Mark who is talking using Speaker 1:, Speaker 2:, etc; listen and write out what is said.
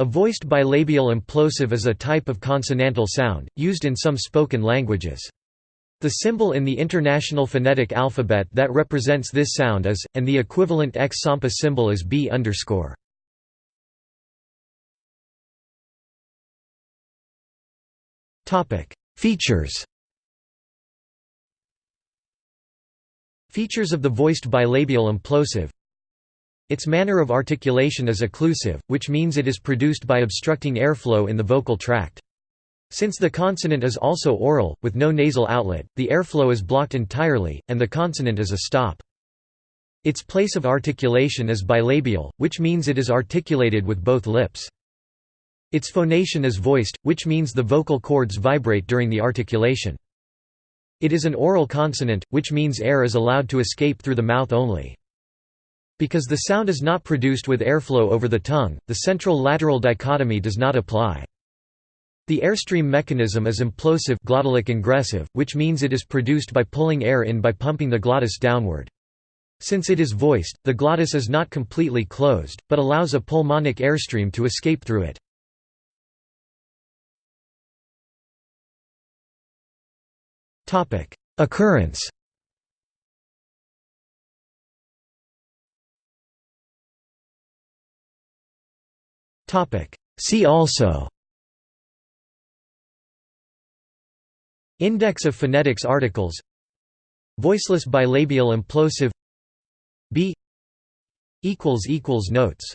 Speaker 1: A voiced bilabial implosive is a type of consonantal sound, used in some spoken languages. The symbol in the International Phonetic Alphabet that represents this sound is, and the equivalent X-Sampa symbol is B underscore. Features Features of the voiced bilabial implosive Its manner of articulation is occlusive, which means it is produced by obstructing airflow in the vocal tract. Since the consonant is also oral, with no nasal outlet, the airflow is blocked entirely, and the consonant is a stop. Its place of articulation is bilabial, which means it is articulated with both lips. Its phonation is voiced, which means the vocal cords vibrate during the articulation. It is an oral consonant, which means air is allowed to escape through the mouth only. Because the sound is not produced with airflow over the tongue, the central-lateral dichotomy does not apply. The airstream mechanism is implosive glottalic ingressive, which means it is produced by pulling air in by pumping the glottis downward. Since it is voiced, the glottis is not completely closed, but allows a pulmonic airstream to escape through it. Occurrence See also. Index of phonetics articles. Voiceless bilabial implosive. B. Equals equals Notes